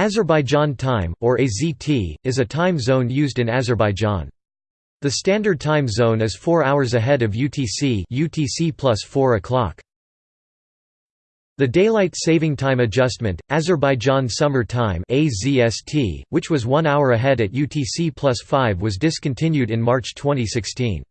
Azerbaijan time, or AZT, is a time zone used in Azerbaijan. The standard time zone is 4 hours ahead of UTC UTC plus 4 o'clock. The Daylight Saving Time Adjustment, Azerbaijan Summer Time AZST, which was one hour ahead at UTC plus 5 was discontinued in March 2016.